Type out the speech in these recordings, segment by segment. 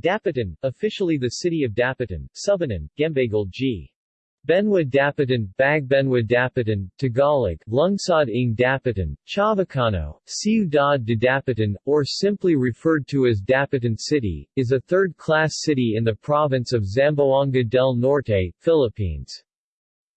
Dapitan, officially the city of Dapitan, Subanan, Gembagal G. Benwa Dapitan, Bagbenwa Dapitan, Tagalog, Lungsod ng Dapitan, Chavacano, Ciudad de Dapitan, or simply referred to as Dapitan City, is a third-class city in the province of Zamboanga del Norte, Philippines.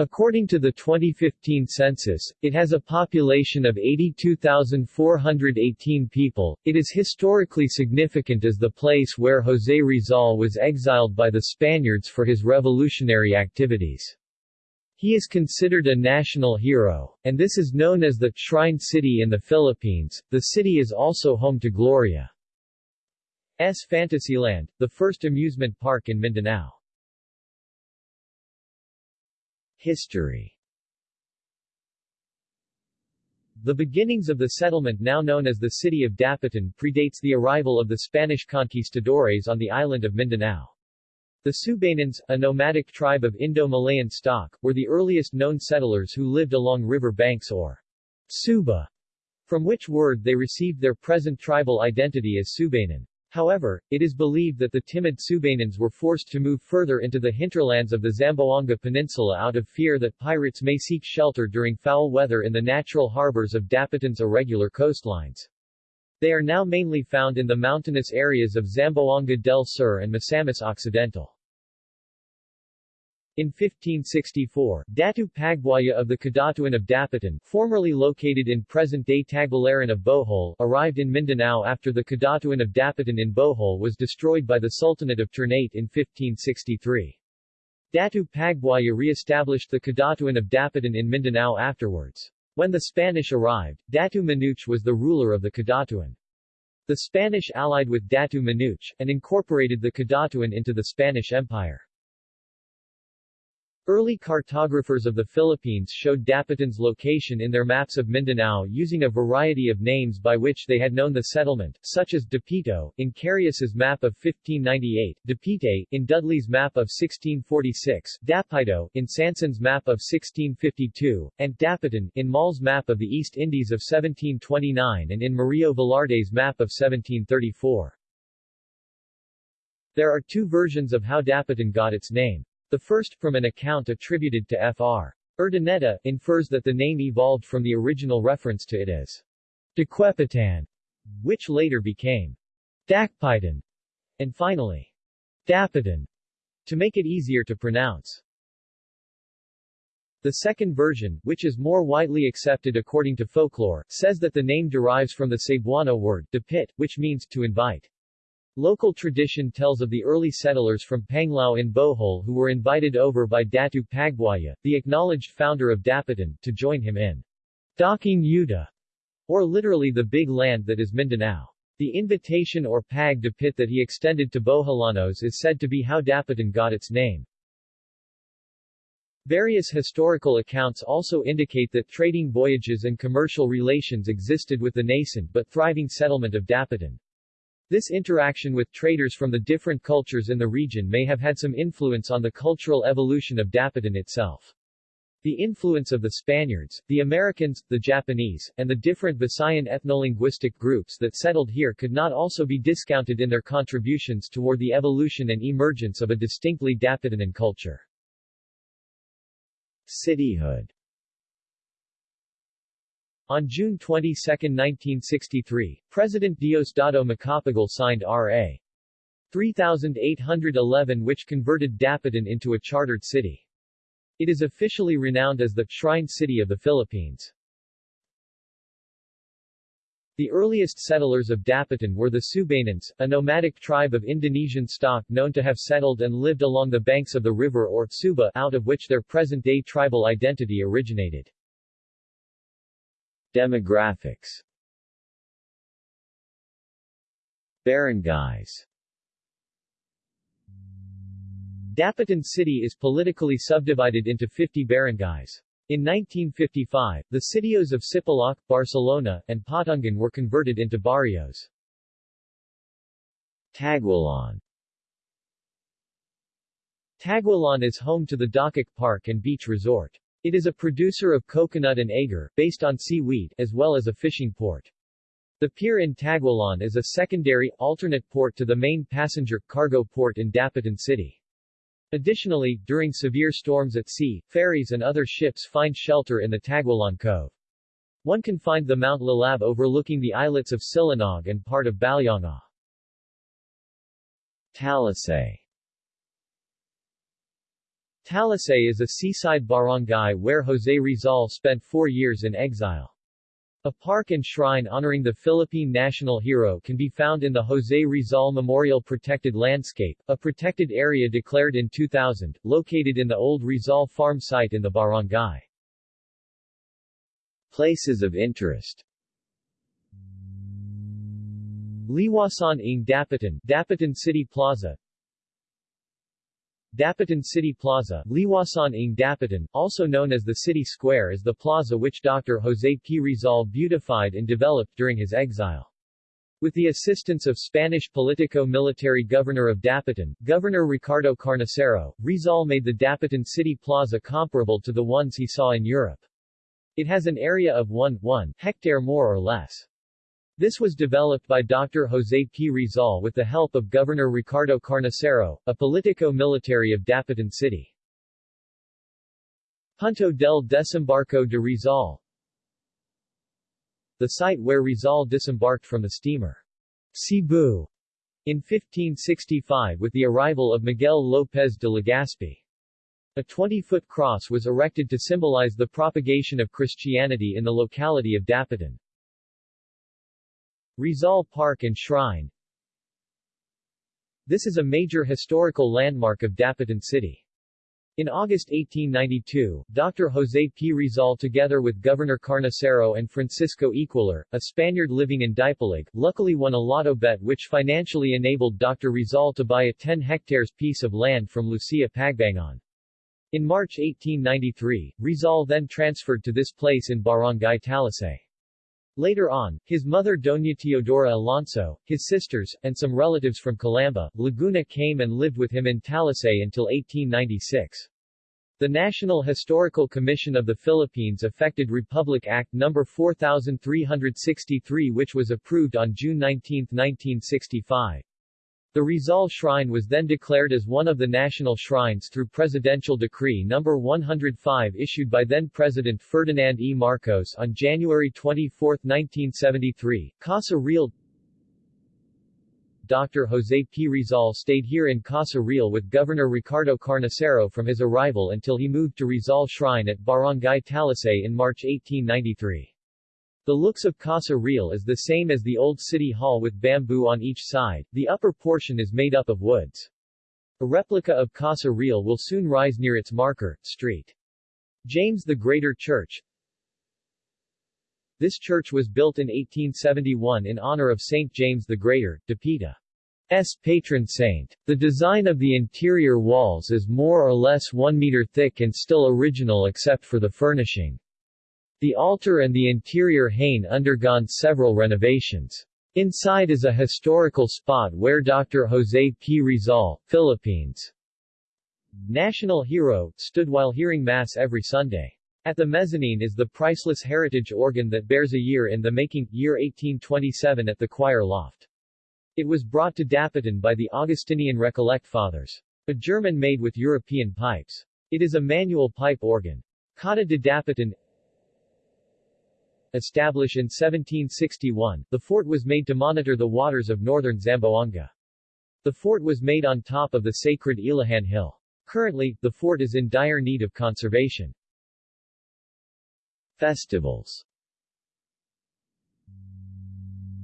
According to the 2015 census, it has a population of 82,418 people. It is historically significant as the place where José Rizal was exiled by the Spaniards for his revolutionary activities. He is considered a national hero, and this is known as the Shrine City in the Philippines. The city is also home to Gloria's Fantasyland, the first amusement park in Mindanao. History The beginnings of the settlement now known as the city of Dapitan predates the arrival of the Spanish conquistadores on the island of Mindanao. The Subanans, a nomadic tribe of Indo-Malayan stock, were the earliest known settlers who lived along river banks or Suba, from which word they received their present tribal identity as Subanan. However, it is believed that the timid Subanans were forced to move further into the hinterlands of the Zamboanga Peninsula out of fear that pirates may seek shelter during foul weather in the natural harbors of Dapitan's irregular coastlines. They are now mainly found in the mountainous areas of Zamboanga del Sur and Misamis Occidental. In 1564, Datu Pagbuaya of the Kadatuan of Dapitan, formerly located in present-day Tagbilaran of Bohol, arrived in Mindanao after the Kadatuan of Dapitan in Bohol was destroyed by the Sultanate of Ternate in 1563. Datu Pagbuaya re-established the Kadatuan of Dapitan in Mindanao afterwards. When the Spanish arrived, Datu Manuch was the ruler of the Kadatuan. The Spanish allied with Datu Manuch, and incorporated the Kadatuan into the Spanish Empire. Early cartographers of the Philippines showed Dapitan's location in their maps of Mindanao using a variety of names by which they had known the settlement, such as Dapito, in Carius's map of 1598, Dapite, in Dudley's map of 1646, Dapito, in Sanson's map of 1652, and Dapitan, in Moll's map of the East Indies of 1729 and in Murillo Velarde's map of 1734. There are two versions of how Dapitan got its name. The first, from an account attributed to Fr. Urdaneta, infers that the name evolved from the original reference to it as Daquepitan, which later became Dakpitan, and finally Dapitan, to make it easier to pronounce. The second version, which is more widely accepted according to folklore, says that the name derives from the Cebuano word, dapit, which means to invite. Local tradition tells of the early settlers from Panglao in Bohol who were invited over by Datu Pagbuaya, the acknowledged founder of Dapitan, to join him in Dakong Yuta, or literally the big land that is Mindanao. The invitation or pag de pit that he extended to Boholanos is said to be how Dapitan got its name. Various historical accounts also indicate that trading voyages and commercial relations existed with the nascent but thriving settlement of Dapitan. This interaction with traders from the different cultures in the region may have had some influence on the cultural evolution of Dapitan itself. The influence of the Spaniards, the Americans, the Japanese, and the different Visayan ethnolinguistic groups that settled here could not also be discounted in their contributions toward the evolution and emergence of a distinctly Dapitanan culture. Cityhood on June 22, 1963, President Diosdado Macapagal signed R.A. 3811 which converted Dapitan into a chartered city. It is officially renowned as the Shrine City of the Philippines. The earliest settlers of Dapitan were the Subanans, a nomadic tribe of Indonesian stock known to have settled and lived along the banks of the river or Suba out of which their present-day tribal identity originated. Demographics Barangays Dapitan City is politically subdivided into 50 barangays. In 1955, the sitios of Sipalak, Barcelona, and Patungan were converted into barrios. Taguilon Taguilon is home to the Dakak Park and Beach Resort. It is a producer of coconut and agar, based on seaweed, as well as a fishing port. The pier in Taguilon is a secondary, alternate port to the main passenger, cargo port in Dapitan City. Additionally, during severe storms at sea, ferries and other ships find shelter in the Taguilon Cove. One can find the Mount Lalab overlooking the islets of Silinog and part of Balyanga. Talisay Talisay is a seaside barangay where José Rizal spent four years in exile. A park and shrine honoring the Philippine national hero can be found in the José Rizal Memorial Protected Landscape, a protected area declared in 2000, located in the old Rizal farm site in the barangay. Places of interest Liwasan ng Dapitan, Dapitan City Plaza Dapitan City Plaza, Liwasan ng Dapitan, also known as the City Square is the plaza which Dr. José P. Rizal beautified and developed during his exile. With the assistance of Spanish politico-military governor of Dapitan, Governor Ricardo Carnicero, Rizal made the Dapitan City Plaza comparable to the ones he saw in Europe. It has an area of 1, 1 hectare more or less. This was developed by Dr. José P. Rizal with the help of Governor Ricardo Carnicero, a politico-military of Dapitan City. Punto del Desembarco de Rizal The site where Rizal disembarked from the steamer Cebu in 1565 with the arrival of Miguel López de Legazpi. A 20-foot cross was erected to symbolize the propagation of Christianity in the locality of Dapitan. Rizal Park and Shrine This is a major historical landmark of Dapitan City. In August 1892, Dr. José P. Rizal together with Governor Carnicero and Francisco Equalar, a Spaniard living in Dipolog, luckily won a lotto bet which financially enabled Dr. Rizal to buy a 10 hectares piece of land from Lucia Pagbangon. In March 1893, Rizal then transferred to this place in Barangay Talisay. Later on, his mother Doña Teodora Alonso, his sisters, and some relatives from Calamba, Laguna came and lived with him in Talisay until 1896. The National Historical Commission of the Philippines effected Republic Act No. 4363 which was approved on June 19, 1965. The Rizal Shrine was then declared as one of the national shrines through Presidential Decree No. 105 issued by then-President Ferdinand E. Marcos on January 24, 1973. Casa Real Dr. José P. Rizal stayed here in Casa Real with Governor Ricardo Carnicero from his arrival until he moved to Rizal Shrine at Barangay Talisay in March 1893. The looks of Casa Real is the same as the old city hall with bamboo on each side, the upper portion is made up of woods. A replica of Casa Real will soon rise near its marker, Street. James the Greater Church. This church was built in 1871 in honor of St. James the Greater, Dapita's patron saint. The design of the interior walls is more or less 1 meter thick and still original except for the furnishing. The altar and the interior hain undergone several renovations. Inside is a historical spot where Dr. José P. Rizal, Philippines' national hero, stood while hearing Mass every Sunday. At the mezzanine is the priceless heritage organ that bears a year in the making, year 1827 at the choir loft. It was brought to Dapitan by the Augustinian Recollect Fathers. A German made with European pipes. It is a manual pipe organ. Cota de Dapitan Established in 1761, the fort was made to monitor the waters of northern Zamboanga. The fort was made on top of the sacred Ilihan Hill. Currently, the fort is in dire need of conservation. Festivals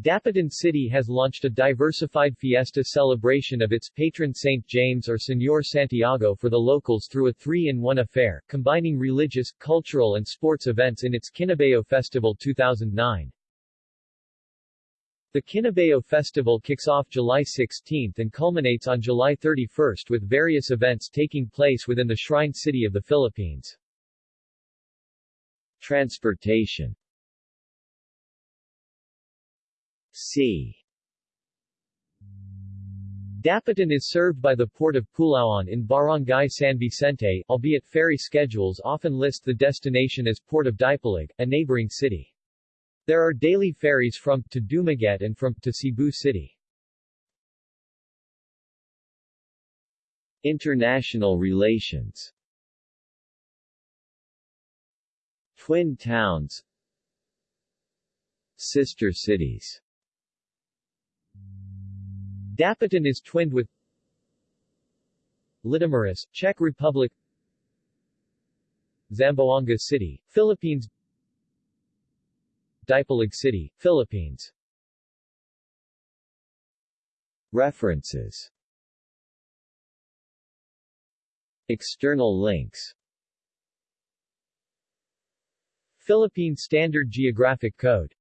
Dapitan City has launched a diversified fiesta celebration of its patron Saint James or Señor Santiago for the locals through a three-in-one affair, combining religious, cultural and sports events in its Kinabayo Festival 2009. The Kinabayo Festival kicks off July 16 and culminates on July 31 with various events taking place within the Shrine City of the Philippines. Transportation C. Dapitan is served by the port of Pulauan in Barangay San Vicente, albeit ferry schedules often list the destination as Port of Dipolog, a neighboring city. There are daily ferries from to Dumaguete and from to Cebu City. International relations Twin towns Sister cities Dapitan is twinned with Litomeris, Czech Republic Zamboanga City, Philippines Dipolog City, Philippines. References External links Philippine Standard Geographic Code